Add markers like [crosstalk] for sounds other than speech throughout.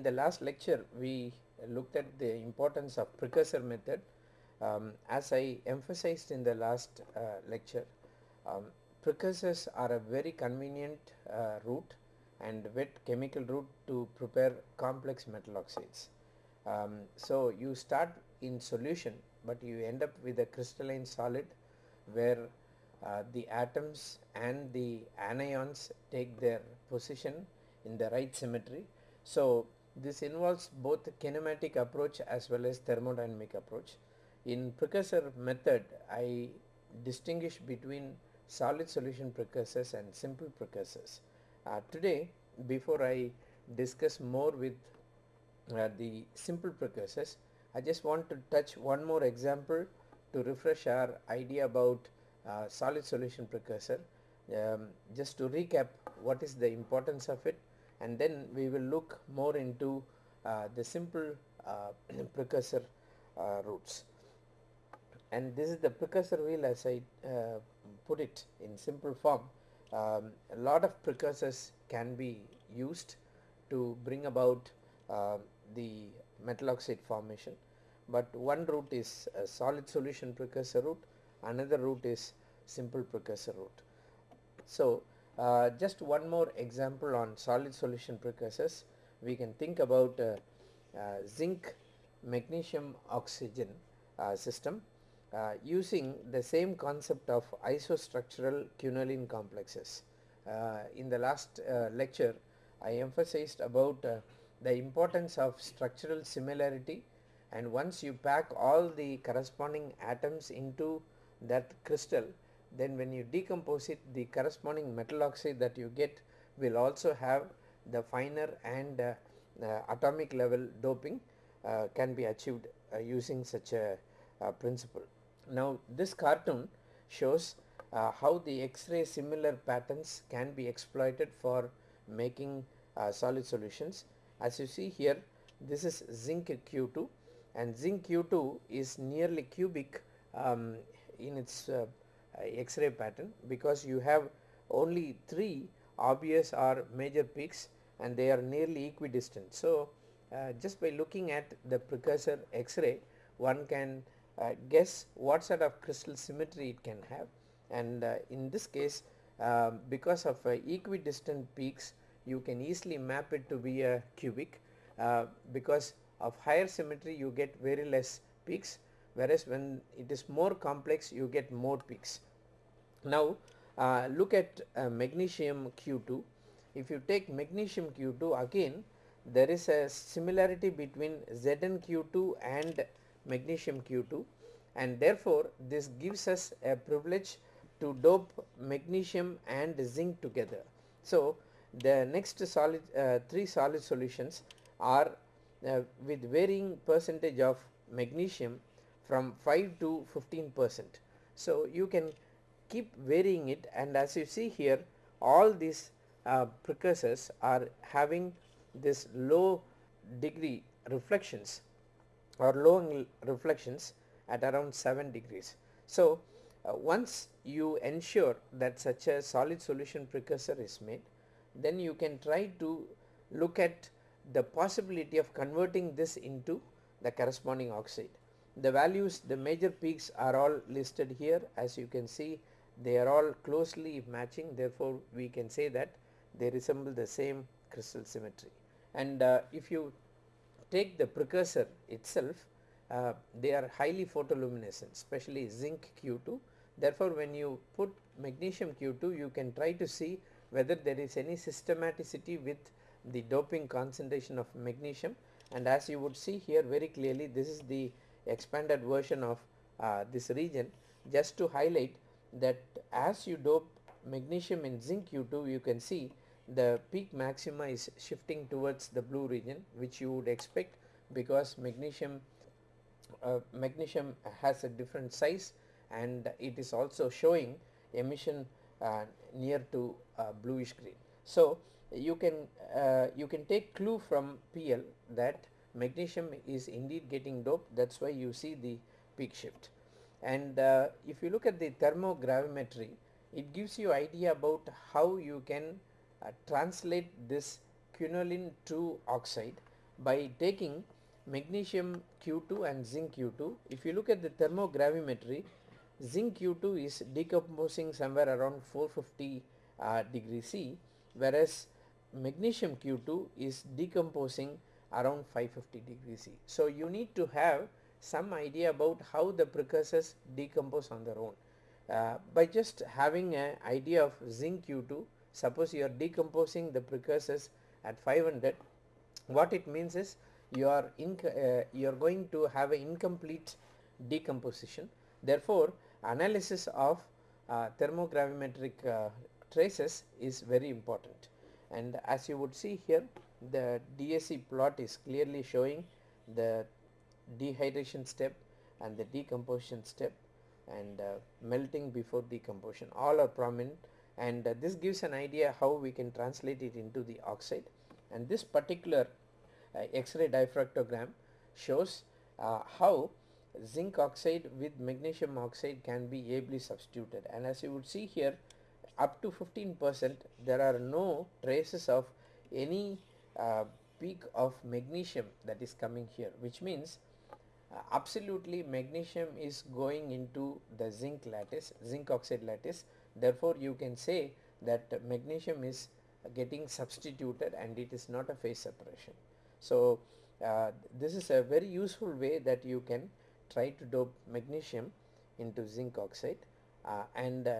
In the last lecture we looked at the importance of precursor method um, as I emphasized in the last uh, lecture um, precursors are a very convenient uh, route and wet chemical route to prepare complex metal oxides. Um, so you start in solution but you end up with a crystalline solid where uh, the atoms and the anions take their position in the right symmetry. So this involves both kinetic approach as well as thermodynamic approach. In precursor method I distinguish between solid solution precursors and simple precursors. Uh, today before I discuss more with uh, the simple precursors I just want to touch one more example to refresh our idea about uh, solid solution precursor um, just to recap what is the importance of it and then we will look more into uh, the simple uh, [clears throat] precursor uh, routes and this is the precursor wheel as I uh, put it in simple form. Um, a lot of precursors can be used to bring about the metal oxide formation. But one route is a solid solution precursor route. Another route is simple precursor route. So uh, just one more example on solid solution precursors we can think about uh, uh, zinc magnesium oxygen uh, system uh, using the same concept of isostructural quinoline complexes. In the last lecture I emphasized about the importance of structural similarity and once you pack all the corresponding atoms into that crystal then when you decompose it the corresponding metal oxide that you get will also have the finer and uh, uh, atomic level doping uh, can be achieved using such a principle. Now this cartoon shows how the X-ray similar patterns can be exploited for making solid solutions. As you see here this is zinc Q2 and zinc Q2 is nearly cubic um, in its uh, X-ray pattern because you have only three obvious or major peaks and they are nearly equidistant. So uh, just by looking at the precursor X-ray one can uh, guess what sort of crystal symmetry it can have and uh, in this case um, because of uh, equidistant peaks you can easily map it to be a cubic uh, because of higher symmetry you get very less peaks whereas when it is more complex you get more peaks. Now uh, look at uh, magnesium Q2 if you take magnesium Q2 again there is a similarity between ZnQ2 and magnesium Q2 and therefore this gives us a privilege to dope magnesium and zinc together. So the next solid uh, three solid solutions are uh, with varying percentage of magnesium from 5 to 15 percent. So you can keep varying it and as you see here all these uh, precursors are having this low degree reflections or low reflections at around 7 degrees. So uh, once you ensure that such a solid solution precursor is made then you can try to look at the possibility of converting this into the corresponding oxide. The values the major peaks are all listed here as you can see they are all closely matching therefore we can say that they resemble the same crystal symmetry. And uh, if you take the precursor itself uh, they are highly photoluminescent especially zinc Q2 therefore when you put magnesium Q2 you can try to see whether there is any systematicity with the doping concentration of magnesium. And as you would see here very clearly this is the expanded version of uh, this region. Just to highlight that as you dope magnesium in zinc Q2 you can see the peak maxima is shifting towards the blue region which you would expect because magnesium uh, magnesium has a different size and it is also showing emission uh, near to uh, bluish green. So you can uh, you can take clue from PL that magnesium is indeed getting doped that is why you see the peak shift and uh, if you look at the thermogravimetry it gives you idea about how you can uh, translate this quinoline 2 oxide by taking magnesium Q2 and zinc Q2. If you look at the thermogravimetry, zinc Q2 is decomposing somewhere around 450 uh, degree C whereas magnesium Q2 is decomposing around 550 degree C. So you need to have some idea about how the precursors decompose on their own. Uh, by just having an idea of zinc Q2, suppose you are decomposing the precursors at 500, what it means is you are uh, you are going to have an incomplete decomposition. Therefore, analysis of uh, thermogravimetric uh, traces is very important and as you would see here the DSC plot is clearly showing the dehydration step and the decomposition step and uh, melting before decomposition. All are prominent and uh, this gives an idea how we can translate it into the oxide. And this particular uh, X-ray diffractogram shows uh, how zinc oxide with magnesium oxide can be ably substituted. And as you would see here up to 15 percent there are no traces of any uh, peak of magnesium that is coming here which means absolutely magnesium is going into the zinc lattice zinc oxide lattice. Therefore you can say that magnesium is getting substituted and it is not a phase separation. So uh, this is a very useful way that you can try to dope magnesium into zinc oxide. Uh, and uh,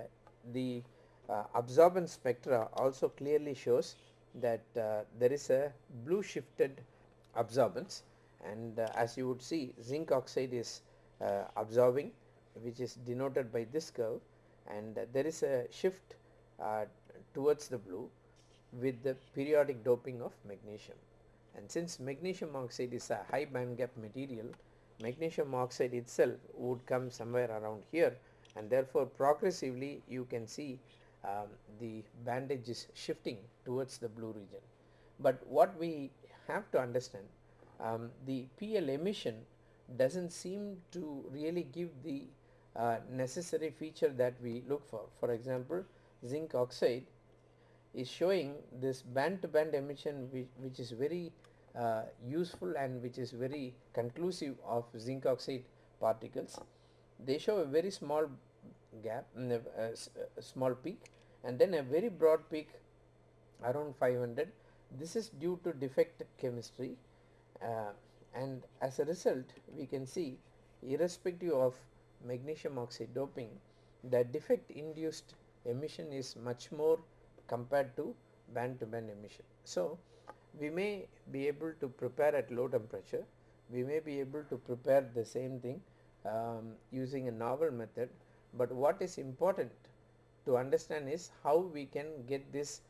the uh, absorbance spectra also clearly shows that uh, there is a blue shifted absorbance and uh, as you would see zinc oxide is uh, absorbing which is denoted by this curve. And uh, there is a shift uh, towards the blue with the periodic doping of magnesium. And since magnesium oxide is a high band gap material magnesium oxide itself would come somewhere around here. And therefore progressively you can see um, the band edge is shifting towards the blue region. But what we have to understand um, the PL emission doesn't seem to really give the uh, necessary feature that we look for. For example, zinc oxide is showing this band to band emission which, which is very uh, useful and which is very conclusive of zinc oxide particles. They show a very small gap, mm, a, a small peak and then a very broad peak around 500. This is due to defect chemistry uh, and as a result we can see irrespective of magnesium oxide doping the defect induced emission is much more compared to band to band emission. So, we may be able to prepare at low temperature, we may be able to prepare the same thing um, using a novel method, but what is important to understand is how we can get this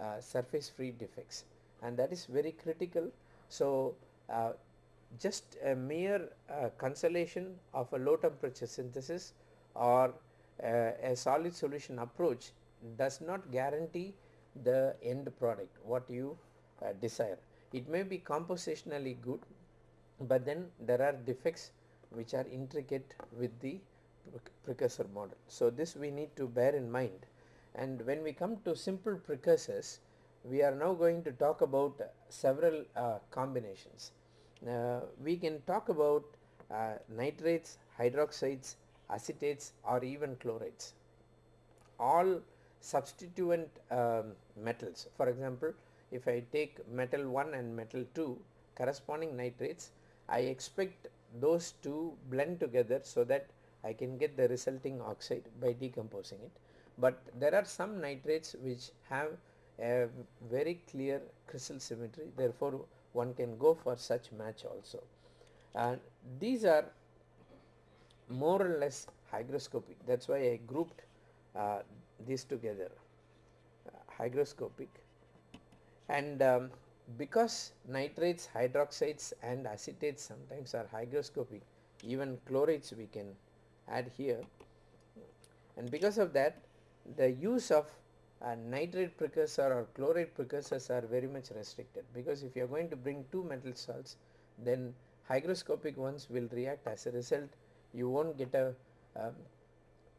uh, surface free defects and that is very critical. So, just a mere uh, consolation of a low temperature synthesis or uh, a solid solution approach does not guarantee the end product what you uh, desire. It may be compositionally good but then there are defects which are intricate with the precursor model. So, this we need to bear in mind and when we come to simple precursors we are now going to talk about several uh, combinations. Uh, we can talk about uh, nitrates, hydroxides, acetates or even chlorides. All substituent um, metals for example if I take metal 1 and metal 2 corresponding nitrates I expect those two blend together so that I can get the resulting oxide by decomposing it. But there are some nitrates which have a very clear crystal symmetry therefore one can go for such match also. And these are more or less hygroscopic. That is why I grouped uh, these together. Uh, hygroscopic. And um, because nitrates, hydroxides and acetates sometimes are hygroscopic even chlorates we can add here. And because of that the use of a nitrate precursor or chloride precursors are very much restricted because if you are going to bring two metal salts then hygroscopic ones will react. As a result you won't get a um,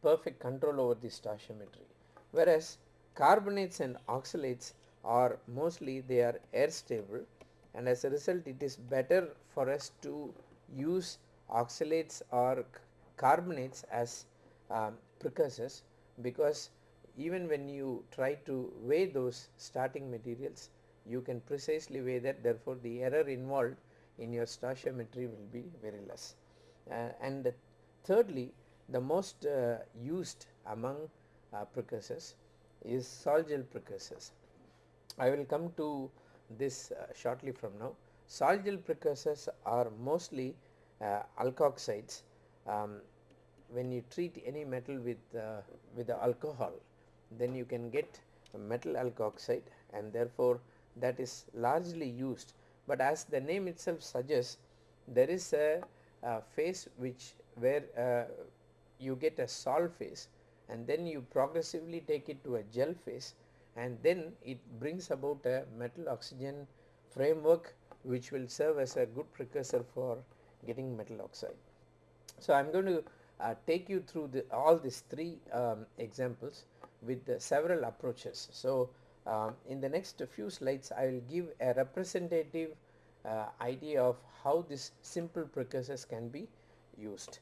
perfect control over the stoichiometry. Whereas carbonates and oxalates are mostly they are air stable and as a result it is better for us to use oxalates or carbonates as um, precursors because even when you try to weigh those starting materials you can precisely weigh that therefore the error involved in your stoichiometry will be very less. Uh, and thirdly the most uh, used among uh, precursors is sol gel precursors. I will come to this uh, shortly from now. Sol gel precursors are mostly uh, alkoxides. Um, when you treat any metal with uh, with the alcohol then you can get metal alkoxide and therefore that is largely used but as the name itself suggests there is a, a phase which where uh, you get a sol phase and then you progressively take it to a gel phase and then it brings about a metal oxygen framework which will serve as a good precursor for getting metal oxide. So, I am going to uh, take you through the, all these three um, examples with several approaches. So, um, in the next few slides I will give a representative uh, idea of how this simple precursors can be used.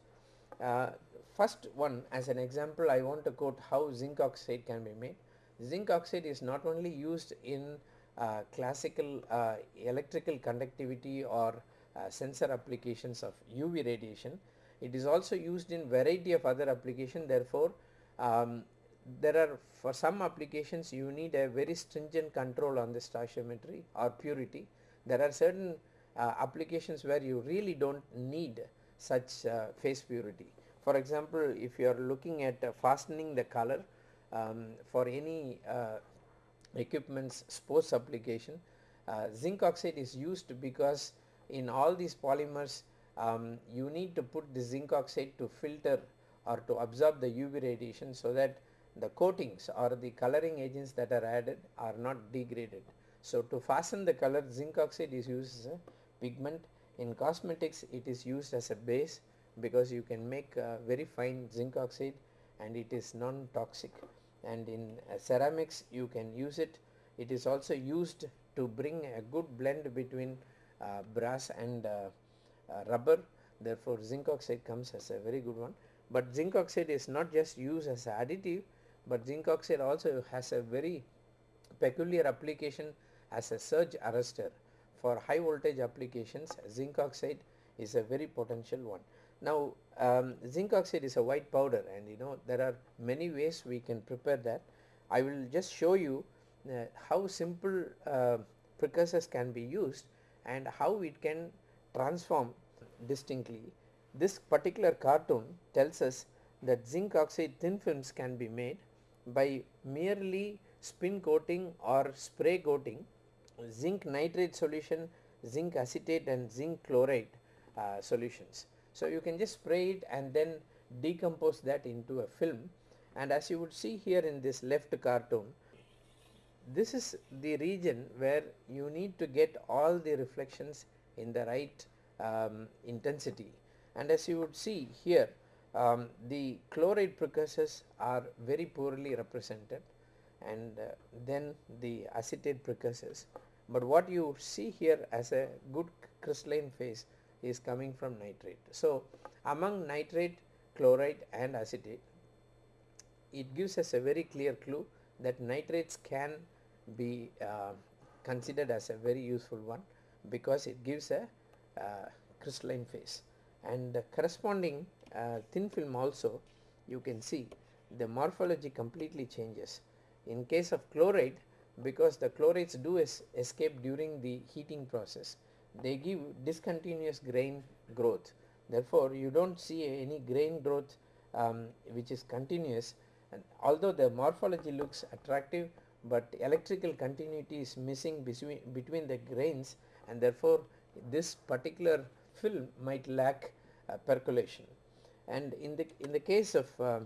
Uh, first one as an example I want to quote how zinc oxide can be made. Zinc oxide is not only used in uh, classical uh, electrical conductivity or uh, sensor applications of UV radiation. It is also used in variety of other application therefore um, there are for some applications you need a very stringent control on the stoichiometry or purity. There are certain uh, applications where you really don't need such uh, phase purity. For example, if you are looking at uh, fastening the color um, for any uh, equipments sports application, uh, zinc oxide is used because in all these polymers um, you need to put the zinc oxide to filter or to absorb the UV radiation so that the coatings or the coloring agents that are added are not degraded. So, to fasten the color zinc oxide is used as a pigment. In cosmetics it is used as a base because you can make uh, very fine zinc oxide and it is non-toxic and in uh, ceramics you can use it. It is also used to bring a good blend between uh, brass and uh, uh, rubber therefore zinc oxide comes as a very good one. But zinc oxide is not just used as additive but zinc oxide also has a very peculiar application as a surge arrestor for high voltage applications zinc oxide is a very potential one. Now um, zinc oxide is a white powder and you know there are many ways we can prepare that. I will just show you uh, how simple uh, precursors can be used and how it can transform distinctly. This particular cartoon tells us that zinc oxide thin films can be made by merely spin coating or spray coating zinc nitrate solution, zinc acetate and zinc chloride uh, solutions. So, you can just spray it and then decompose that into a film and as you would see here in this left cartoon this is the region where you need to get all the reflections in the right um, intensity and as you would see here um, the chloride precursors are very poorly represented and uh, then the acetate precursors but what you see here as a good crystalline phase is coming from nitrate. So, among nitrate, chloride and acetate it gives us a very clear clue that nitrates can be uh, considered as a very useful one because it gives a uh, crystalline phase and the corresponding uh, thin film also you can see the morphology completely changes. In case of chloride because the chlorides do es escape during the heating process they give discontinuous grain growth. Therefore you do not see any grain growth um, which is continuous. And although the morphology looks attractive but electrical continuity is missing between, between the grains and therefore this particular film might lack uh, percolation and in the in the case of uh,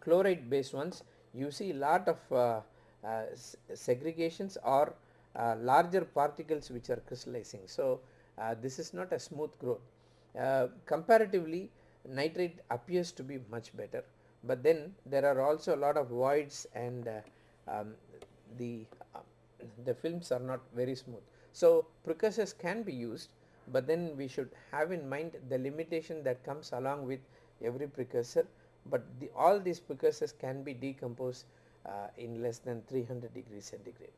chloride based ones you see lot of uh, uh, segregations or uh, larger particles which are crystallizing. So, uh, this is not a smooth growth. Comparatively nitrate appears to be much better, but then there are also a lot of voids and um, the the films are not very smooth. So precursors can be used but then we should have in mind the limitation that comes along with every precursor but the, all these precursors can be decomposed uh, in less than 300 degrees centigrade.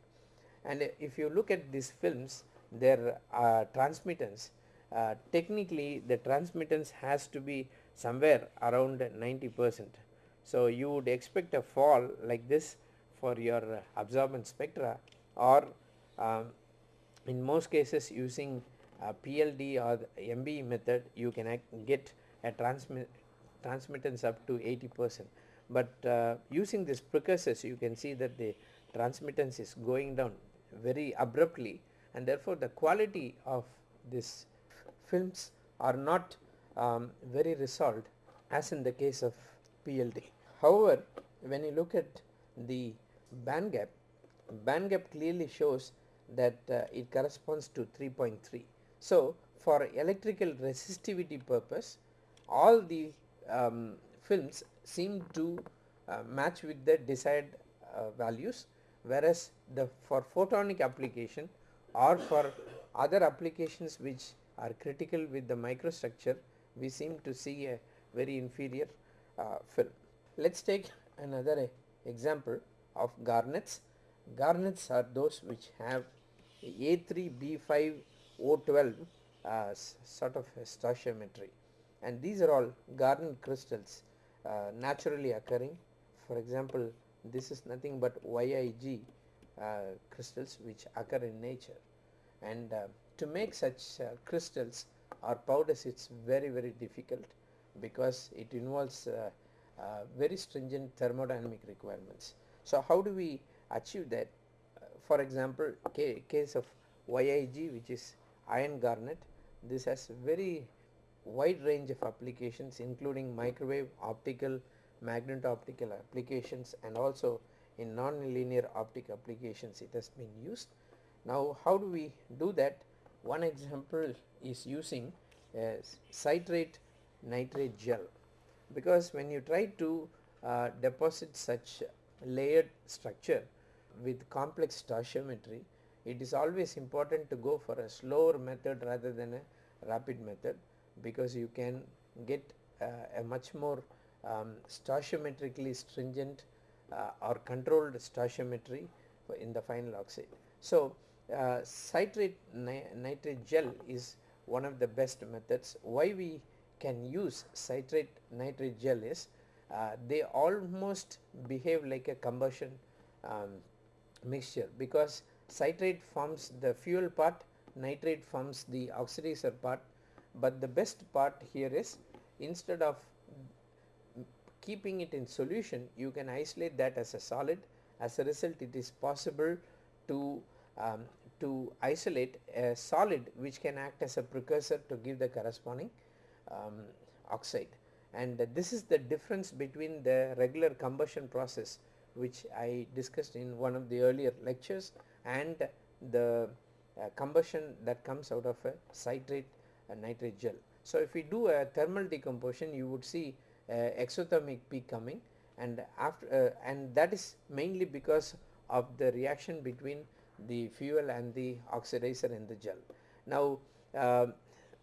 And if you look at these films their uh, transmittance uh, technically the transmittance has to be somewhere around 90 percent. So you would expect a fall like this for your absorbance spectra or um, in most cases using PLD or MBE method you can get a transmit transmittance up to 80 percent but uh, using this precursors you can see that the transmittance is going down very abruptly and therefore the quality of this films are not um, very resolved as in the case of PLD. However, when you look at the band gap, band gap clearly shows that uh, it corresponds to 3.3. So, for electrical resistivity purpose all the um, films seem to uh, match with the desired uh, values whereas the for photonic application or for other applications which are critical with the microstructure we seem to see a very inferior uh, film. Let us take another example of garnets. Garnets are those which have A3B5O12 uh, sort of stoichiometry and these are all garnet crystals uh, naturally occurring. For example, this is nothing but YIG uh, crystals which occur in nature and uh, to make such uh, crystals or powders it's very very difficult because it involves uh, very stringent thermodynamic requirements. So how do we achieve that? for example, case of YIG which is iron garnet, this has very wide range of applications including microwave, optical, magneto-optical applications and also in non-linear optic applications it has been used. Now how do we do that? One example is using a citrate nitrate gel because when you try to uh, deposit such layered structure with complex stoichiometry it is always important to go for a slower method rather than a rapid method because you can get uh, a much more um, stoichiometrically stringent uh, or controlled stoichiometry in the final oxide. So, uh, citrate ni nitrate gel is one of the best methods. Why we can use citrate nitrate gel is uh, they almost behave like a combustion um, mixture because citrate forms the fuel part, nitrate forms the oxidizer part. But the best part here is instead of keeping it in solution you can isolate that as a solid. As a result it is possible to um, to isolate a solid which can act as a precursor to give the corresponding um, oxide. And uh, this is the difference between the regular combustion process which I discussed in one of the earlier lectures and the uh, combustion that comes out of a citrate nitrate gel. So if we do a thermal decomposition you would see exothermic peak coming and after uh, and that is mainly because of the reaction between the fuel and the oxidizer in the gel. Now uh,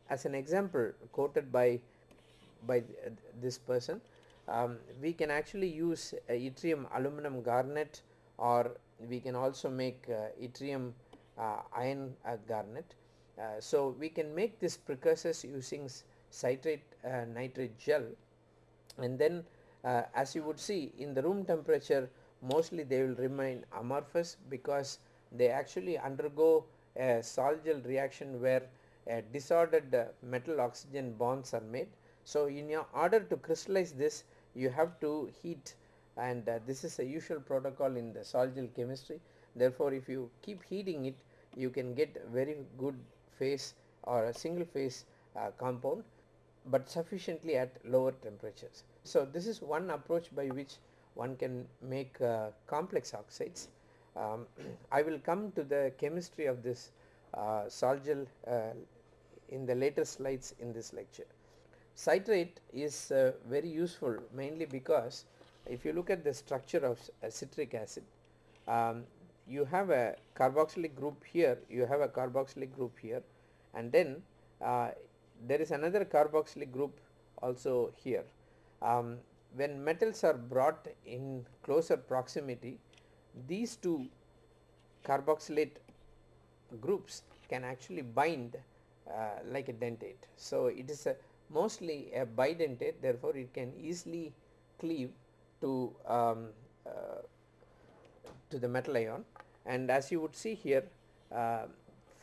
as an example quoted by by th this person um, we can actually use yttrium aluminum garnet or we can also make uh, yttrium uh, iron uh, garnet so we can make this precursors using citrate nitrate gel and then as you would see in the room temperature mostly they will remain amorphous because they actually undergo a sol-gel reaction where disordered uh, metal oxygen bonds are made. So in order to crystallize this you have to heat and uh, this is a usual protocol in the sol-gel chemistry therefore if you keep heating it you can get very good phase or a single phase uh, compound but sufficiently at lower temperatures. So this is one approach by which one can make uh, complex oxides. Um, [clears throat] I will come to the chemistry of this uh, sol-gel uh, in the later slides in this lecture. Citrate is uh, very useful mainly because if you look at the structure of citric acid, um, you have a carboxylic group here you have a carboxylic group here and then uh, there is another carboxylic group also here um, when metals are brought in closer proximity these two carboxylate groups can actually bind uh, like a dentate. So, it is a mostly a bidentate therefore, it can easily cleave to um, uh, to the metal ion. And as you would see here uh,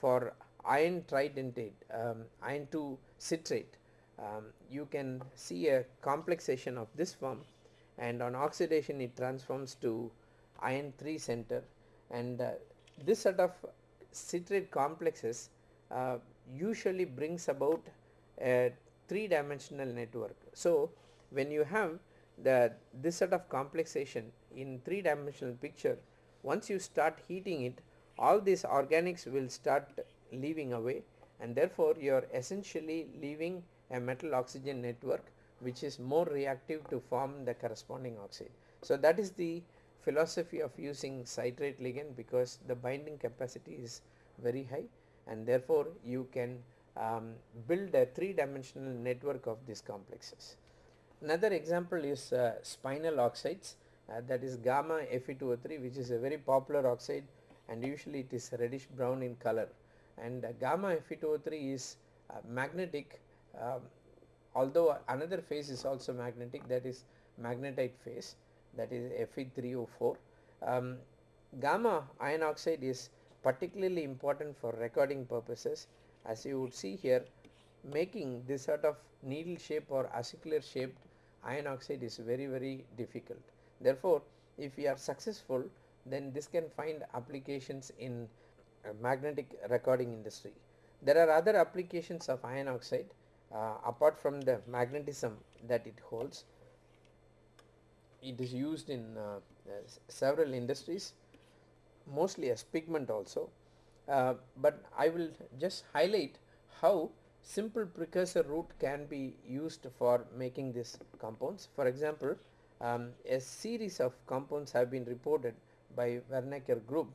for iron tridentate um, iron 2 citrate um, you can see a complexation of this form. And on oxidation it transforms to iron 3 center. And uh, this sort of citrate complexes uh, usually brings about a three dimensional network. So, when you have the this sort of complexation in three dimensional picture once you start heating it all these organics will start leaving away and therefore you are essentially leaving a metal oxygen network which is more reactive to form the corresponding oxide. So, that is the philosophy of using citrate ligand because the binding capacity is very high and therefore you can um, build a three dimensional network of these complexes. Another example is uh, spinel oxides uh, that is gamma Fe2O3 which is a very popular oxide and usually it is reddish brown in color and uh, gamma Fe2O3 is uh, magnetic um, although another phase is also magnetic that is magnetite phase that is Fe3O4. Um, gamma iron oxide is particularly important for recording purposes as you would see here making this sort of needle shape or acicular shaped iron oxide is very very difficult. Therefore, if we are successful then this can find applications in magnetic recording industry. There are other applications of iron oxide uh, apart from the magnetism that it holds it is used in uh, uh, several industries mostly as pigment also uh, but I will just highlight how simple precursor route can be used for making these compounds. For example, um, a series of compounds have been reported by Wernecker group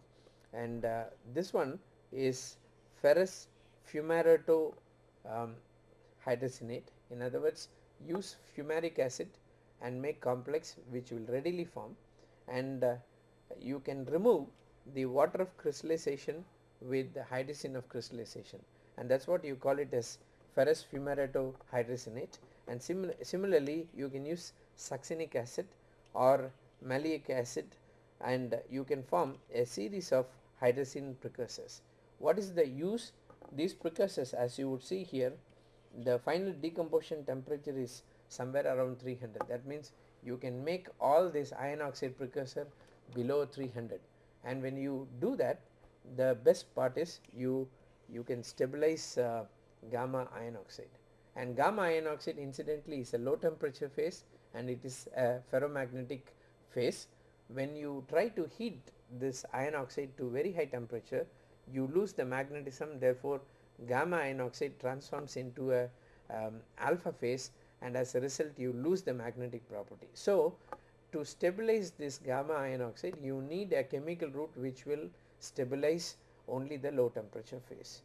and uh, this one is ferrous fumarato um, in other words use fumaric acid and make complex which will readily form and uh, you can remove the water of crystallization with the hydrogen of crystallization and that is what you call it as ferrous fumarato hydrazinate and simil similarly you can use succinic acid or maleic acid and you can form a series of hydrogen precursors. What is the use? These precursors as you would see here the final decomposition temperature is somewhere around 300 that means you can make all this iron oxide precursor below 300 and when you do that the best part is you you can stabilize uh, gamma iron oxide. And gamma iron oxide incidentally is a low temperature phase and it is a ferromagnetic phase. When you try to heat this iron oxide to very high temperature you lose the magnetism. Therefore gamma iron oxide transforms into a um, alpha phase and as a result you lose the magnetic property. So, to stabilize this gamma iron oxide you need a chemical route which will stabilize only the low temperature phase.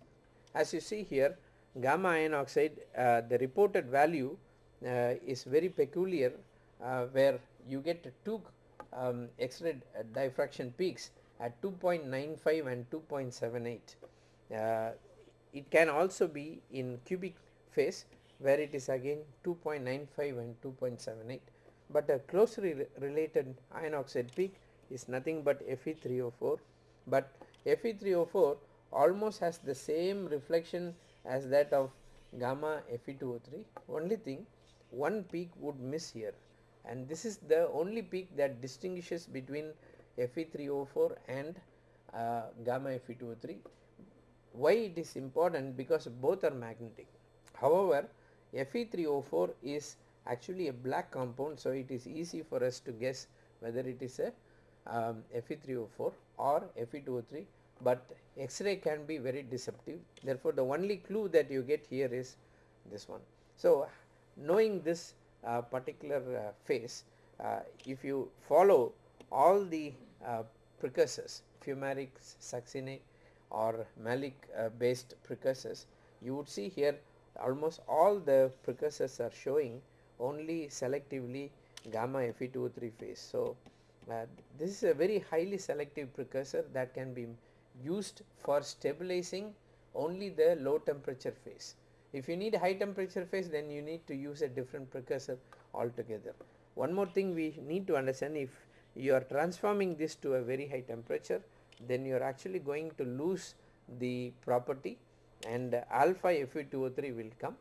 As you see here gamma iron oxide uh, the reported value uh, is very peculiar uh, where you get two um, X-ray diffraction peaks at 2.95 and 2.78. Uh, it can also be in cubic phase where it is again 2.95 and 2.78 but a closely re related iron oxide peak is nothing but Fe3O4 but Fe3O4 almost has the same reflection as that of gamma Fe2O3 only thing one peak would miss here. And this is the only peak that distinguishes between Fe3O4 and uh, gamma Fe2O3 why it is important? Because both are magnetic. However Fe3O4 is actually a black compound so it is easy for us to guess whether it is a um, Fe3O4 or Fe2O3 but X-ray can be very deceptive therefore the only clue that you get here is this one. So knowing this uh, particular uh, phase uh, if you follow all the uh, precursors fumaric succinate or malic uh, based precursors you would see here almost all the precursors are showing only selectively gamma Fe2O3 phase. So, uh, this is a very highly selective precursor that can be used for stabilizing only the low temperature phase. If you need high temperature phase then you need to use a different precursor altogether. One more thing we need to understand if you are transforming this to a very high temperature then you are actually going to lose the property and alpha Fe2O3 will come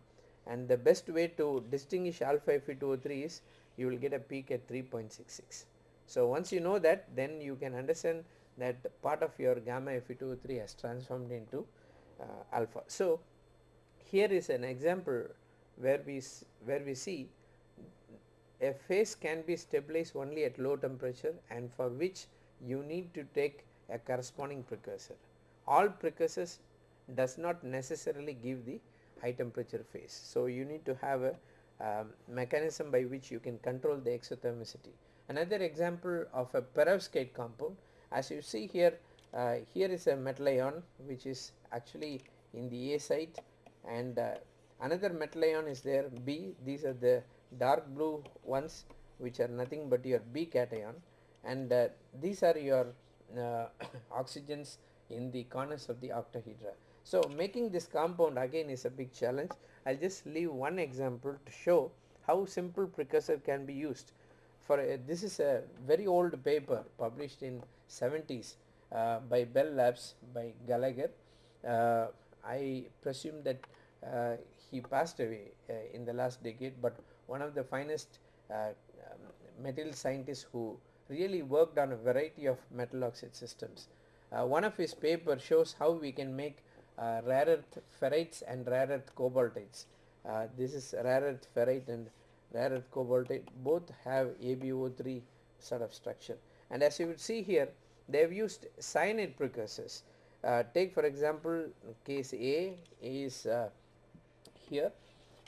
and the best way to distinguish alpha Fe2O3 is you will get a peak at 3.66. So once you know that then you can understand that part of your gamma Fe2O3 has transformed into uh, alpha. So here is an example where we where we see a phase can be stabilized only at low temperature and for which you need to take a corresponding precursor. All precursors does not necessarily give the high temperature phase. So you need to have a um, mechanism by which you can control the exothermicity. Another example of a perovskite compound as you see here uh, here is a metal ion which is actually in the A site and uh, another metal ion is there B these are the dark blue ones which are nothing but your B cation and uh, these are your uh, [coughs] oxygens in the corners of the octahedra. So making this compound again is a big challenge. I'll just leave one example to show how simple precursor can be used. For a, this is a very old paper published in 70s uh, by Bell Labs by Gallagher. Uh, I presume that uh, he passed away uh, in the last decade but one of the finest uh, um, material scientists who really worked on a variety of metal oxide systems. Uh, one of his papers shows how we can make rare earth ferrites and rare earth cobaltites. This is rare earth ferrite and rare earth cobaltite both have AbO3 sort of structure. And as you would see here they have used cyanide precursors. Uh, take for example case A is uh, here.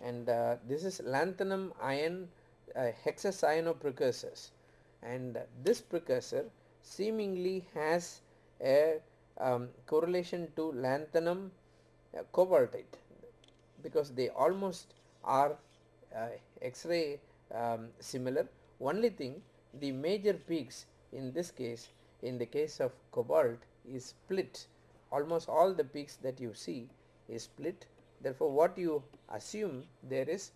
And uh, this is lanthanum iron uh, hexacyano precursors and this precursor seemingly has a um, correlation to lanthanum uh, cobaltite because they almost are X-ray um, similar. Only thing the major peaks in this case in the case of cobalt is split almost all the peaks that you see is split therefore what you assume there is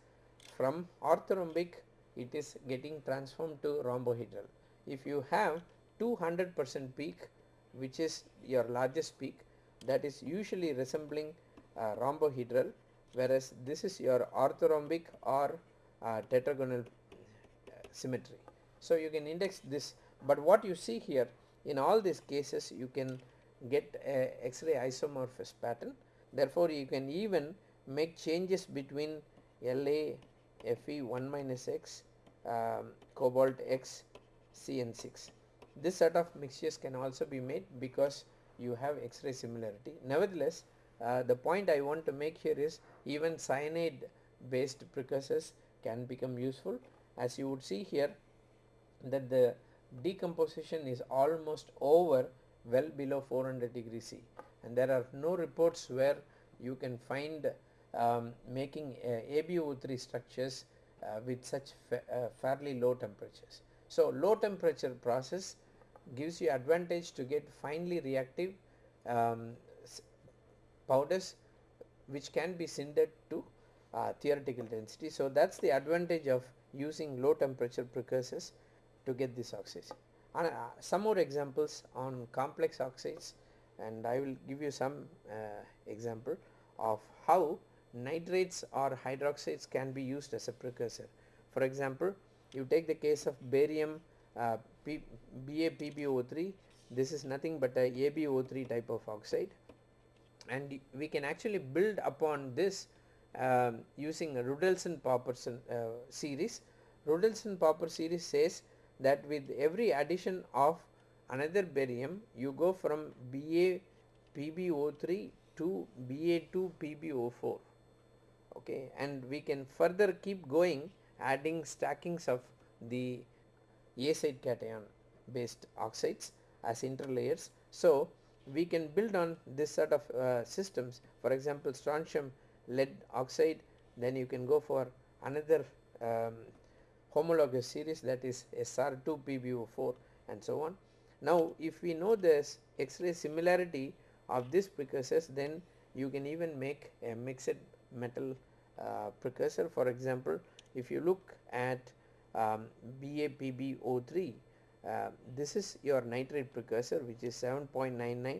from orthorhombic it is getting transformed to rhombohedral. If you have 200 percent peak which is your largest peak that is usually resembling uh, rhombohedral whereas this is your orthorhombic or uh, tetragonal uh, symmetry. So you can index this but what you see here in all these cases you can get a X-ray isomorphous pattern therefore you can even make changes between La Fe 1 minus X um, cobalt X CN6 this sort of mixtures can also be made because you have X-ray similarity. Nevertheless, uh, the point I want to make here is even cyanide based precursors can become useful as you would see here that the decomposition is almost over well below 400 degrees C and there are no reports where you can find um, making uh, AbO3 structures uh, with such fa uh, fairly low temperatures. So low temperature process gives you advantage to get finely reactive um, powders which can be sintered to uh, theoretical density. So that's the advantage of using low temperature precursors to get this oxides. And, uh, some more examples on complex oxides and I will give you some uh, example of how nitrates or hydroxides can be used as a precursor. For example, you take the case of barium uh, P, BaPbO3 this is nothing but a AbO3 type of oxide and we can actually build upon this um, using a Ruddlesden-Popper uh, series. Ruddlesden-Popper series says that with every addition of another barium you go from BaPbO3 to Ba2PbO4 okay and we can further keep going adding stackings of the A side cation based oxides as interlayers. So we can build on this sort of uh, systems for example strontium lead oxide then you can go for another um, homologous series that is SR2 PbO4 and so on. Now if we know this X-ray similarity of these precursors then you can even make a mixed metal uh, precursor for example if you look at um, BaPbO3 uh, this is your nitrate precursor which is 7.99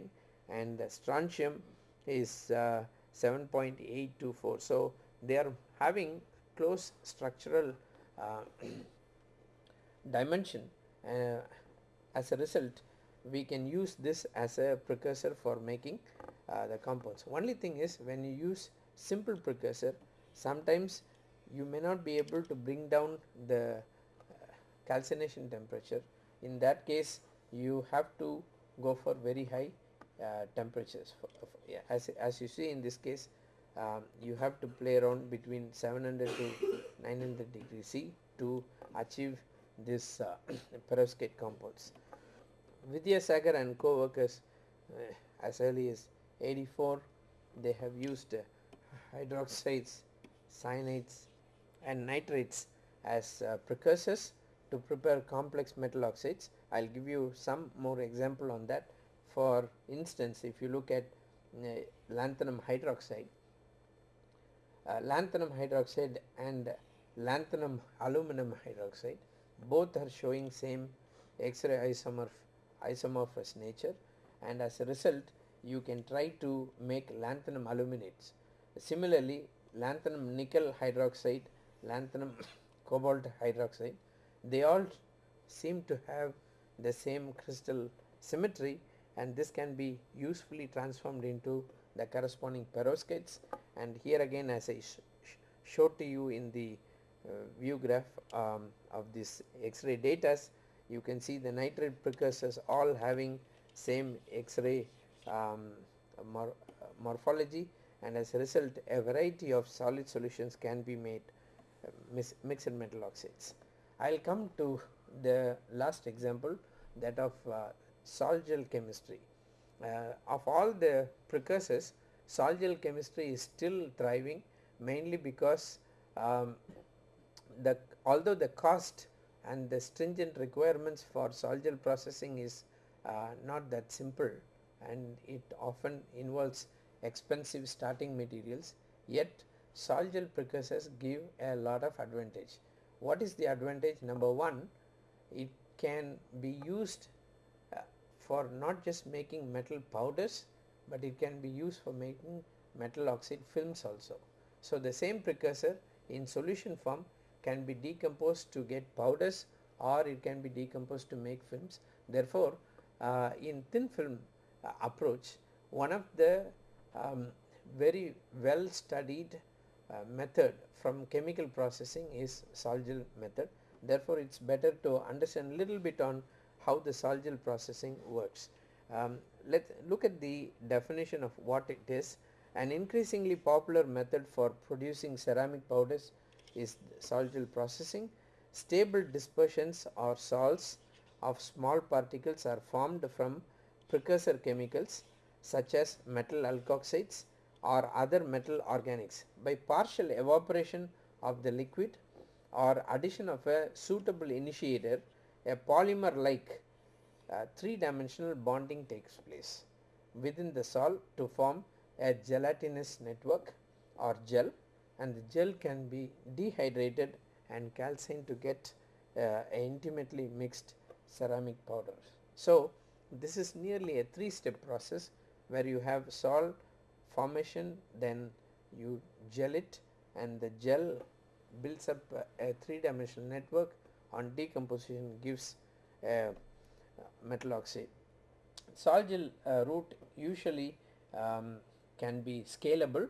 and strontium is uh, 7.824 so they are having close structural uh, [coughs] dimension. Uh, as a result we can use this as a precursor for making uh, the compounds. Only thing is when you use simple precursor sometimes you may not be able to bring down the calcination temperature in that case you have to go for very high uh, temperatures for, for, yeah, as, as you see in this case um, you have to play around between 700 to 900 degrees C to achieve this uh, [clears throat] perovskite compounds. Vidyasagar and co-workers uh, as early as 84 they have used uh, hydroxides, cyanides and nitrates as uh, precursors to prepare complex metal oxides. I will give you some more example on that. For instance, if you look at uh, lanthanum hydroxide, uh, lanthanum hydroxide and lanthanum aluminum hydroxide both are showing same X-ray isomorph isomorphous nature and as a result you can try to make lanthanum aluminates. Similarly, lanthanum nickel hydroxide, lanthanum [coughs] cobalt hydroxide, they all seem to have the same crystal symmetry and this can be usefully transformed into the corresponding perovskites and here again as I sh sh showed to you in the uh, view graph um, of this X-ray data you can see the nitrate precursors all having same X-ray um, mor morphology and as a result a variety of solid solutions can be made uh, mixed metal oxides. I will come to the last example that of uh, sol-gel chemistry. Uh, of all the precursors sol-gel chemistry is still thriving mainly because um, the although the cost and the stringent requirements for sol-gel processing is uh, not that simple and it often involves expensive starting materials yet sol-gel precursors give a lot of advantage. What is the advantage? Number one, it can be used uh, for not just making metal powders but it can be used for making metal oxide films also. So the same precursor in solution form can be decomposed to get powders or it can be decomposed to make films. Therefore, uh, in thin film uh, approach, one of the um, very well studied uh, method from chemical processing is sol-gel method. Therefore, it is better to understand little bit on how the sol-gel processing works. Um, let's look at the definition of what it is. An increasingly popular method for producing ceramic powders is sol-gel processing. Stable dispersions or sols of small particles are formed from precursor chemicals such as metal alkoxides or other metal organics by partial evaporation of the liquid or addition of a suitable initiator a polymer like uh, three dimensional bonding takes place within the sol to form a gelatinous network or gel and the gel can be dehydrated and calcined to get uh, intimately mixed ceramic powder. So, this is nearly a three step process where you have sol formation then you gel it and the gel builds up a, three dimensional network on decomposition gives a metal oxide. Sol gel uh, route usually um, can be scalable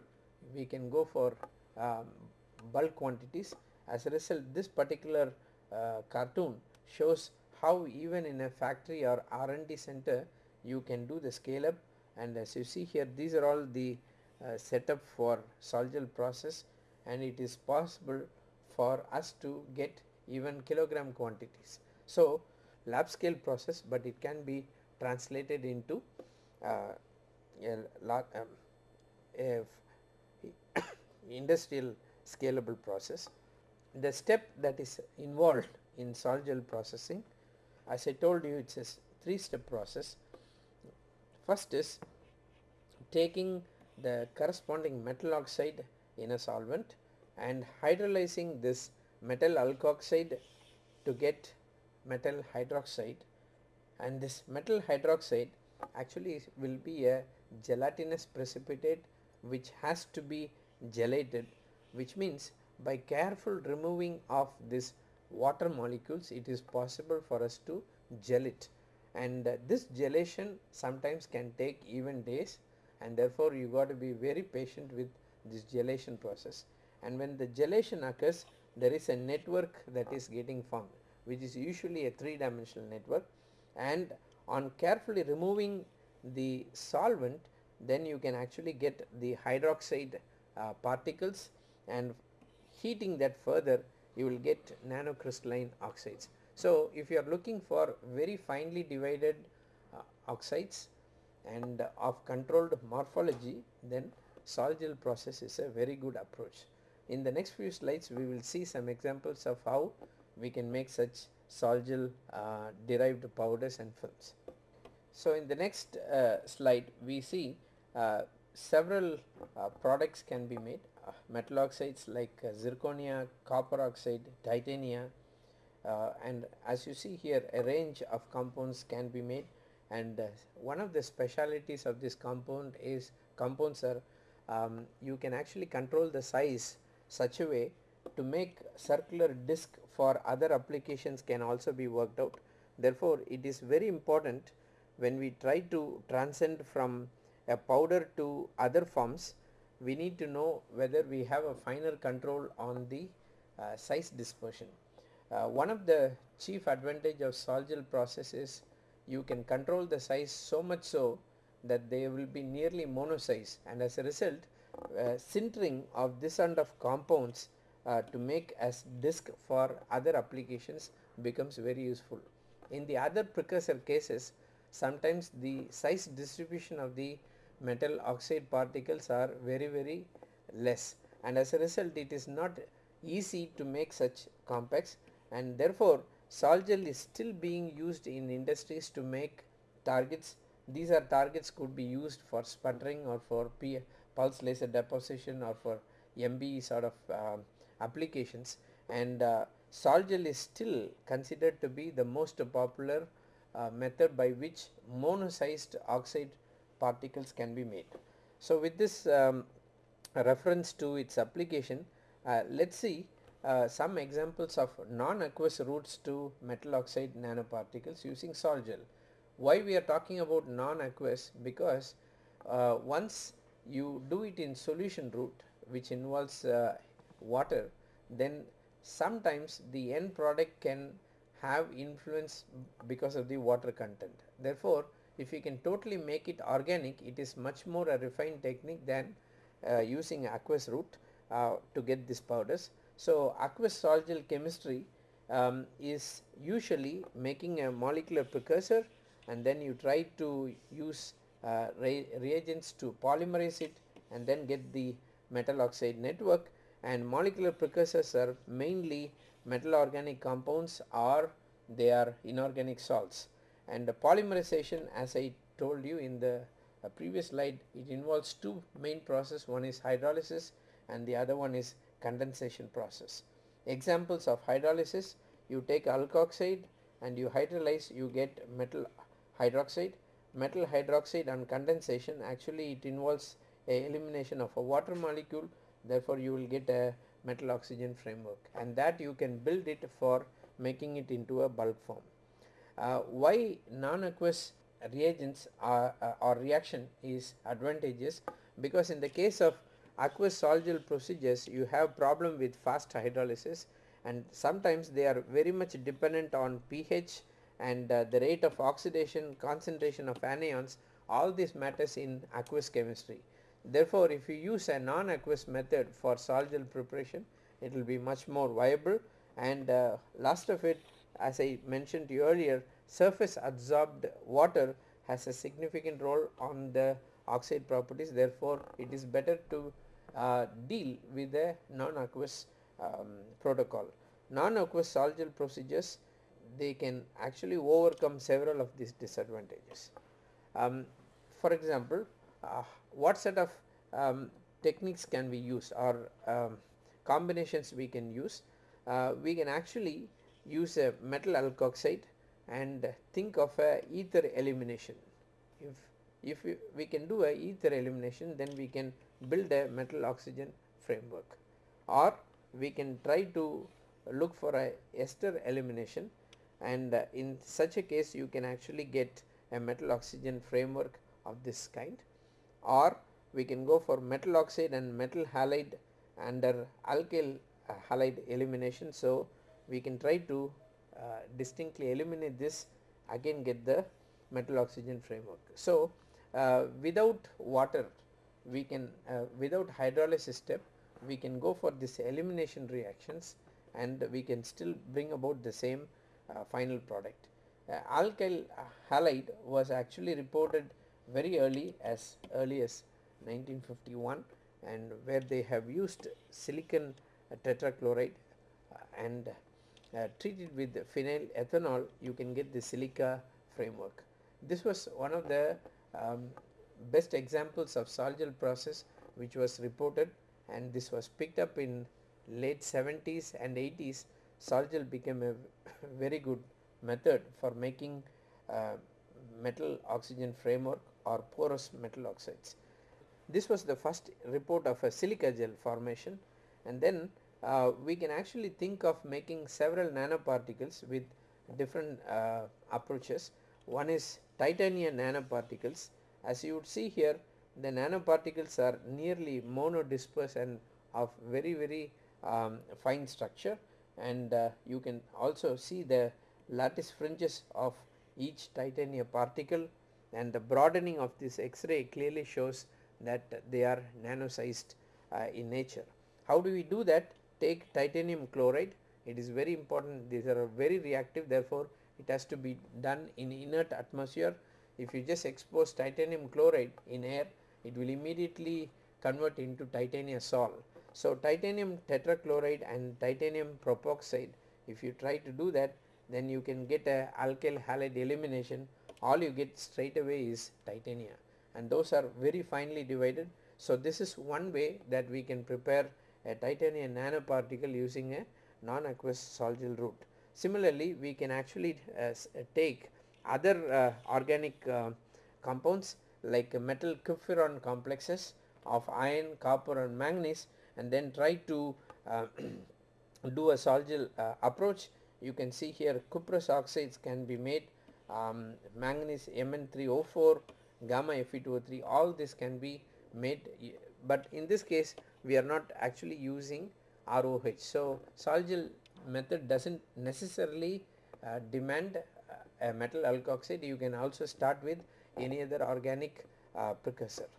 we can go for um, bulk quantities as a result this particular uh, cartoon shows how even in a factory or R&D center you can do the scale up and as you see here these are all the uh, setup for sol-gel process and it is possible for us to get even kilogram quantities. So lab scale process but it can be translated into uh, a um, a [coughs] industrial scalable process. The step that is involved in sol-gel processing as I told you it's a three step process. First is taking the corresponding metal oxide in a solvent and hydrolyzing this metal alkoxide to get metal hydroxide. And this metal hydroxide actually will be a gelatinous precipitate which has to be gelated which means by careful removing of this water molecules it is possible for us to gel it and uh, this gelation sometimes can take even days and therefore you got to be very patient with this gelation process and when the gelation occurs there is a network that is getting formed which is usually a three dimensional network and on carefully removing the solvent then you can actually get the hydroxide uh, particles and heating that further you will get nanocrystalline oxides. So, if you are looking for very finely divided uh, oxides and uh, of controlled morphology then sol-gel process is a very good approach. In the next few slides we will see some examples of how we can make such sol-gel uh, derived powders and films. So, in the next uh, slide we see uh, several uh, products can be made metal oxides like zirconia, copper oxide, titania and as you see here a range of compounds can be made and uh, one of the specialities of this compound is compounds are um, you can actually control the size such a way to make circular disc for other applications can also be worked out. Therefore, it is very important when we try to transcend from a powder to other forms we need to know whether we have a finer control on the uh, size dispersion. Uh, one of the chief advantage of sol-gel process is you can control the size so much so that they will be nearly mono size and as a result uh, sintering of this kind of compounds uh, to make as disc for other applications becomes very useful. In the other precursor cases sometimes the size distribution of the metal oxide particles are very very less. And as a result it is not easy to make such compacts and therefore sol-gel is still being used in industries to make targets these are targets could be used for sputtering or for pulse laser deposition or for MB sort of uh, applications and uh, sol-gel is still considered to be the most popular uh, method by which mono-sized oxide particles can be made. So, with this um, reference to its application uh, let us see uh, some examples of non-aqueous routes to metal oxide nanoparticles using sol gel. Why we are talking about non-aqueous because uh, once you do it in solution route which involves uh, water then sometimes the end product can have influence because of the water content. Therefore, if you can totally make it organic it is much more a refined technique than uh, using aqueous route uh, to get these powders. So, aqueous gel chemistry um, is usually making a molecular precursor and then you try to use uh, re reagents to polymerize it and then get the metal oxide network. And molecular precursors are mainly metal organic compounds or they are inorganic salts. And the polymerization as I told you in the uh, previous slide it involves two main process. One is hydrolysis and the other one is condensation process. Examples of hydrolysis you take alkoxide and you hydrolyze you get metal hydroxide. Metal hydroxide on condensation actually it involves a elimination of a water molecule therefore you will get a metal oxygen framework and that you can build it for making it into a bulk form. Uh, why non-aqueous reagents are, uh, or reaction is advantageous because in the case of aqueous sol-gel procedures you have problem with fast hydrolysis and sometimes they are very much dependent on pH and uh, the rate of oxidation concentration of anions all this matters in aqueous chemistry. Therefore, if you use a non-aqueous method for sol-gel preparation it will be much more viable and uh, last of it as I mentioned earlier surface adsorbed water has a significant role on the oxide properties therefore it is better to uh, deal with the non-aqueous um, protocol. Non-aqueous sol-gel procedures they can actually overcome several of these disadvantages. Um, for example, uh, what set of um, techniques can we use or um, combinations we can use? Uh, we can actually use a metal alkoxide and think of a ether elimination. If, if we, we can do a ether elimination then we can build a metal oxygen framework or we can try to look for a ester elimination and uh, in such a case you can actually get a metal oxygen framework of this kind or we can go for metal oxide and metal halide under alkyl uh, halide elimination. So, we can try to uh, distinctly eliminate this again get the metal oxygen framework. So, uh, without water we can uh, without hydrolysis step we can go for this elimination reactions and we can still bring about the same uh, final product. Uh, alkyl halide was actually reported very early as early as 1951 and where they have used silicon tetrachloride and uh, treated with phenyl ethanol you can get the silica framework. This was one of the um, best examples of sol-gel process which was reported and this was picked up in late 70s and 80s sol-gel became a [laughs] very good method for making uh, metal oxygen framework or porous metal oxides. This was the first report of a silica gel formation and then uh, we can actually think of making several nanoparticles with different uh, approaches. One is titanium nanoparticles as you would see here the nanoparticles are nearly monodisperse and of very very um, fine structure and uh, you can also see the lattice fringes of each titanium particle and the broadening of this x-ray clearly shows that they are nano sized uh, in nature. How do we do that? Take titanium chloride it is very important these are very reactive therefore it has to be done in inert atmosphere. If you just expose titanium chloride in air it will immediately convert into titanium sol. So, titanium tetrachloride and titanium propoxide if you try to do that then you can get a alkyl halide elimination all you get straight away is titanium and those are very finely divided. So, this is one way that we can prepare a titanium nanoparticle using a non-aqueous sol-gel route. Similarly, we can actually uh, take other uh, organic uh, compounds like metal cupferron complexes of iron, copper and manganese and then try to uh, [clears throat] do a sol-gel approach. You can see here cuprous oxides can be made, um, manganese Mn3O4, gamma Fe2O3 all this can be made but in this case we are not actually using ROH. So, sol-gel method does not necessarily uh, demand a metal alkoxide you can also start with any other organic uh, precursor.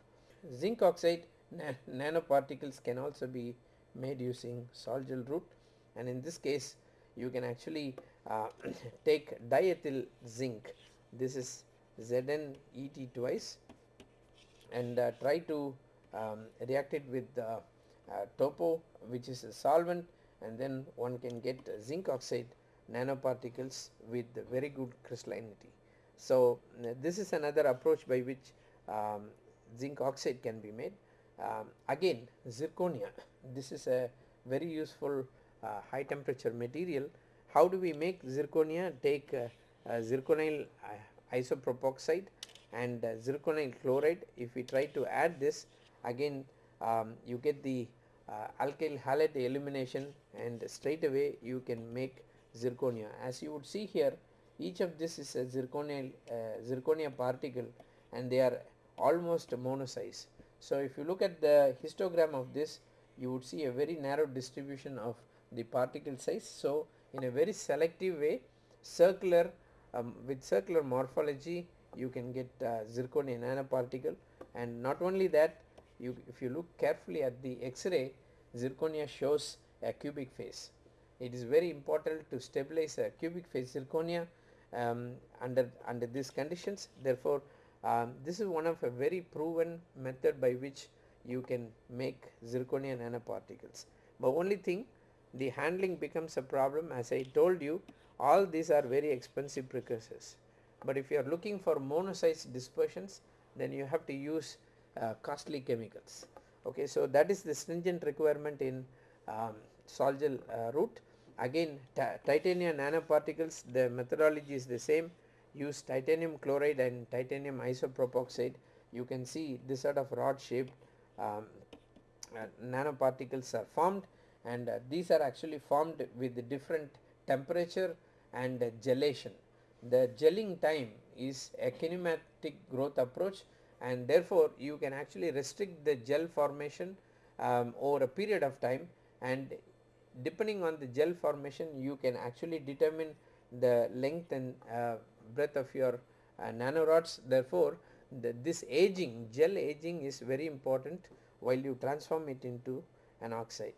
Zinc oxide na nanoparticles can also be made using sol-gel route and in this case you can actually uh, [coughs] take diethyl zinc. This is ZnEt twice. And uh, try to um, react it with uh, TOPO which is a solvent. And then one can get zinc oxide nanoparticles with very good crystallinity. So, this is another approach by which um, zinc oxide can be made. Um, again zirconia [laughs] this is a very useful uh, high temperature material. How do we make zirconia? Take uh, uh, zirconyl isopropoxide and zirconyl chloride. If we try to add this again um, you get the uh, alkyl halide elimination and straight away you can make zirconia. As you would see here each of this is a zirconial uh, zirconia particle and they are almost monosize. So, if you look at the histogram of this you would see a very narrow distribution of the particle size. So, in a very selective way circular um, with circular morphology you can get uh, zirconia nanoparticle and not only that you if you look carefully at the x-ray zirconia shows a cubic phase. It is very important to stabilize a cubic phase zirconia um, under under these conditions therefore Um, this is one of a very proven method by which you can make zirconia nanoparticles. But only thing the handling becomes a problem as I told you all these are very expensive precursors. But if you are looking for monosize dispersions then you have to use uh, costly chemicals. Okay, so that is the stringent requirement in um, Sol-Gel uh, route. Again titanium nanoparticles the methodology is the same. Use titanium chloride and titanium isopropoxide. You can see this sort of rod shaped um, uh, nanoparticles are formed. And uh, these are actually formed with different temperature and uh, gelation. The gelling time is a kinematic growth approach. And therefore you can actually restrict the gel formation um, over a period of time. And depending on the gel formation you can actually determine the length and uh, breadth of your uh, nanorods therefore the, this aging gel aging is very important while you transform it into an oxide.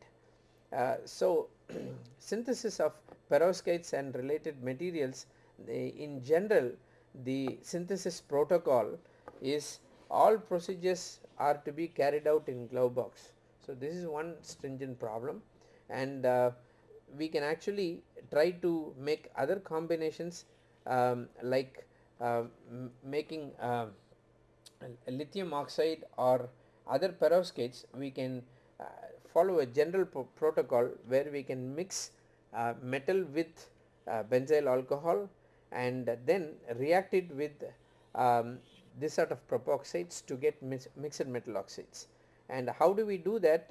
Uh, so [clears throat] synthesis of perovskites and related materials in general the synthesis protocol is all procedures are to be carried out in glove box. So this is one stringent problem and uh, we can actually try to make other combinations um, like uh, making uh, lithium oxide or other perovskites we can uh, follow a general protocol where we can mix uh, metal with uh, benzyl alcohol and then react it with um, this sort of propoxides to get mixed metal oxides. And how do we do that?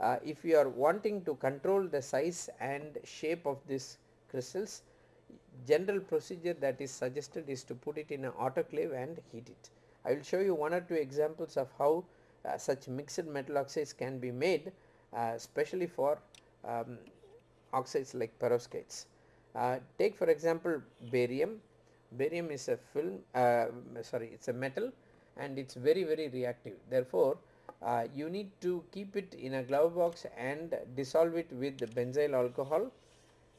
Uh, if you are wanting to control the size and shape of these crystals, general procedure that is suggested is to put it in an autoclave and heat it. I will show you one or two examples of how uh, such mixed metal oxides can be made uh, especially for um, oxides like perovskites. Uh, take for example barium barium is a film uh, sorry it's a metal and it's very very reactive therefore uh, you need to keep it in a glove box and dissolve it with benzyl alcohol.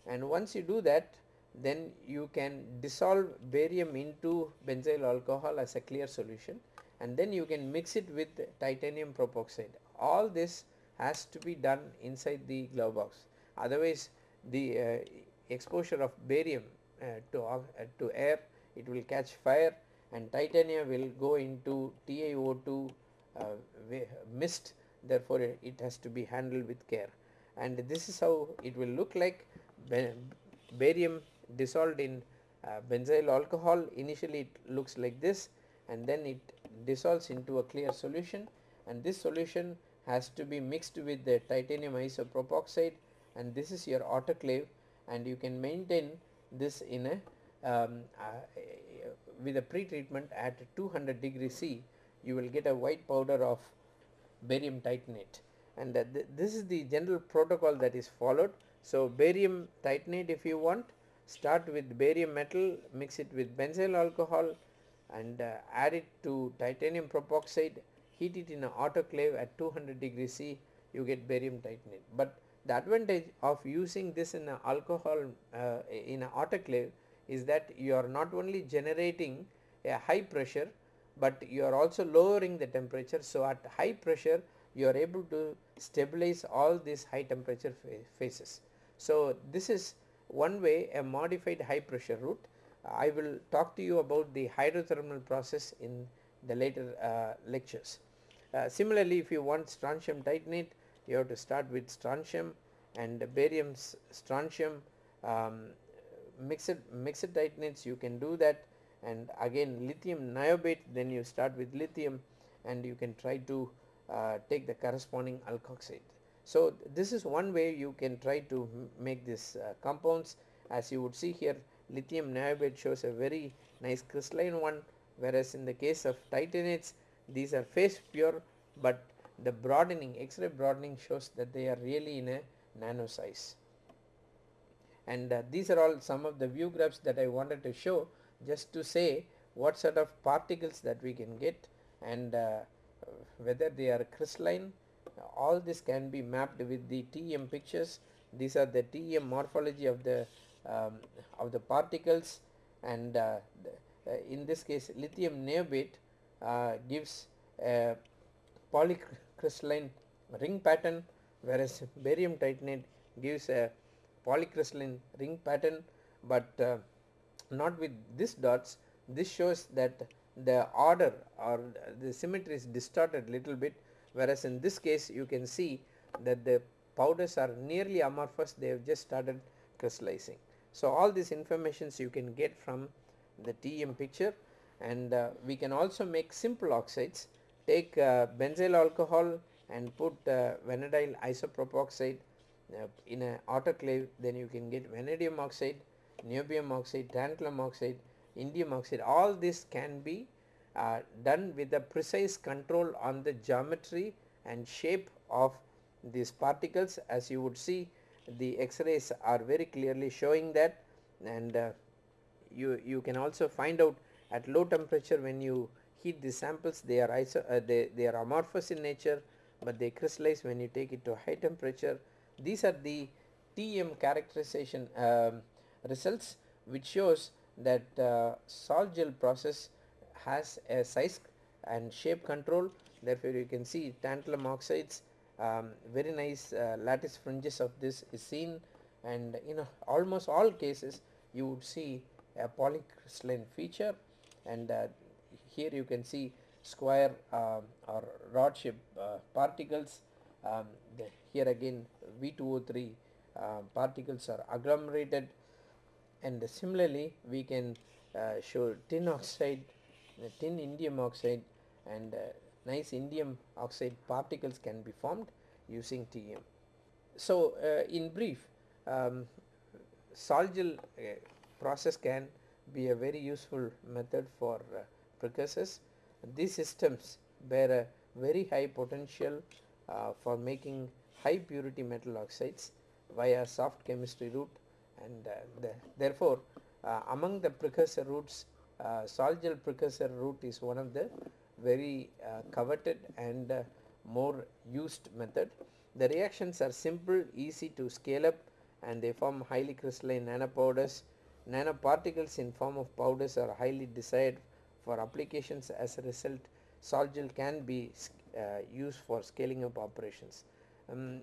And once you do that then you can dissolve barium into benzyl alcohol as a clear solution. And then you can mix it with titanium propoxide. All this has to be done inside the glove box. Otherwise the uh, exposure of barium uh, to, uh, to air it will catch fire and titanium will go into TiO2 uh, mist therefore it has to be handled with care. And this is how it will look like. Barium dissolved in uh, benzyl alcohol initially it looks like this and then it dissolves into a clear solution. And this solution has to be mixed with the titanium isopropoxide and this is your autoclave. And you can maintain this in a um, uh, with a pre-treatment at 200 degree C you will get a white powder of barium titanate and th this is the general protocol that is followed. So barium titanate if you want start with barium metal mix it with benzyl alcohol and uh, add it to titanium propoxide heat it in an autoclave at 200 degree C you get barium titanate. But the advantage of using this in an alcohol uh, in an autoclave is that you are not only generating a high pressure but you are also lowering the temperature. So at high pressure you are able to stabilize all these high temperature phases. So this is one way a modified high pressure route. I will talk to you about the hydrothermal process in the later uh, lectures. Uh, similarly if you want strontium titanate you have to start with strontium and barium strontium um, mixed mixed titanates you can do that and again lithium niobate then you start with lithium and you can try to uh, take the corresponding alkoxide. So this is one way you can try to make these uh, compounds. As you would see here lithium niobate shows a very nice crystalline one whereas in the case of titanates these are phase pure but the broadening X-ray broadening shows that they are really in a nano size. And uh, these are all some of the view graphs that I wanted to show just to say what sort of particles that we can get and uh, whether they are crystalline all this can be mapped with the TEM pictures. These are the TEM morphology of the um, of the particles and uh, the, uh, in this case lithium niobate uh, gives a polycrystalline ring pattern whereas barium titanate gives a polycrystalline ring pattern. But uh, not with these dots this shows that the order or the symmetry is distorted little bit whereas in this case you can see that the powders are nearly amorphous they have just started crystallizing. So all these informations you can get from the TEM picture and uh, we can also make simple oxides take uh, benzyl alcohol and put uh, vanadilyl isopropoxide uh, in an autoclave then you can get vanadium oxide, niobium oxide, tantalum oxide, indium oxide all this can be uh, done with a precise control on the geometry and shape of these particles. As you would see the x-rays are very clearly showing that and uh, you you can also find out at low temperature when you heat the samples they are iso uh, they, they are amorphous in nature but they crystallize when you take it to high temperature. These are the TM characterization um, results which shows that uh, sol gel process has a size and shape control. Therefore you can see tantalum oxides um, very nice uh, lattice fringes of this is seen. And in almost all cases you would see a polycrystalline feature. And uh, here you can see square uh, or rod shaped uh, particles. Um, here again V2O3 uh, particles are agglomerated and similarly we can uh, show tin oxide tin indium oxide and nice indium oxide particles can be formed using TM. So uh, in brief um, sol gel uh, process can be a very useful method for uh, precursors. These systems bear a very high potential uh, for making high purity metal oxides via soft chemistry route and uh, the, therefore uh, among the precursor routes uh, sol gel precursor route is one of the very uh, coveted and more used method. The reactions are simple, easy to scale up and they form highly crystalline nanopowders. Nanoparticles in form of powders are highly desired for applications as a result sol gel can be uh, used for scaling up operations. Um,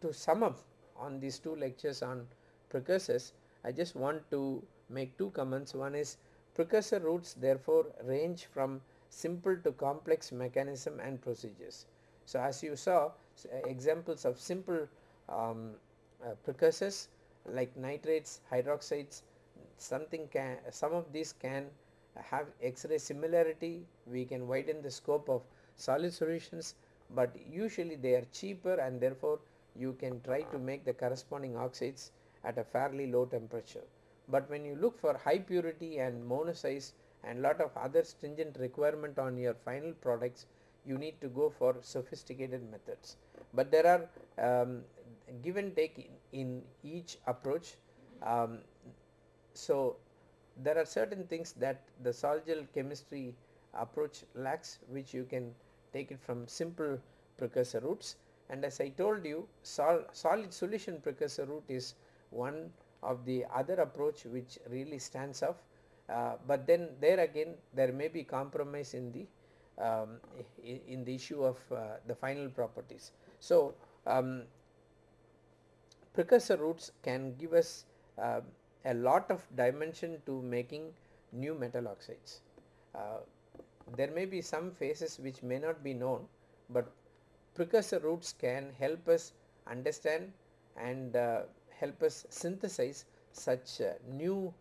to sum up on these two lectures on precursors I just want to make two comments one is precursor routes therefore range from simple to complex mechanism and procedures. So as you saw examples of simple um, uh, precursors like nitrates, hydroxides, something can some of these can have X-ray similarity, we can widen the scope of solid solutions but usually they are cheaper and therefore you can try to make the corresponding oxides at a fairly low temperature. But when you look for high purity and monosize and lot of other stringent requirement on your final products you need to go for sophisticated methods. But there are um, give and take in, in each approach. Um, so there are certain things that the sol gel chemistry approach lacks which you can take it from simple precursor routes and as I told you sol solid solution precursor route is one of the other approach which really stands off uh, but then there again there may be compromise in the um, in the issue of uh, the final properties. So um, precursor routes can give us uh, a lot of dimension to making new metal oxides. Uh, there may be some phases which may not be known but precursor routes can help us understand and uh, help us synthesize such uh, new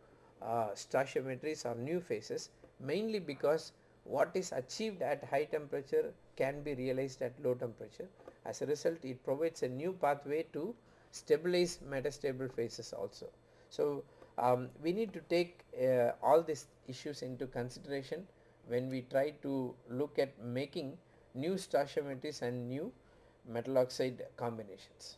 uh, stoichiometries or new phases mainly because what is achieved at high temperature can be realized at low temperature. As a result it provides a new pathway to stabilize metastable phases also. So um, we need to take uh, all these issues into consideration when we try to look at making new stoichiometries and new metal oxide combinations.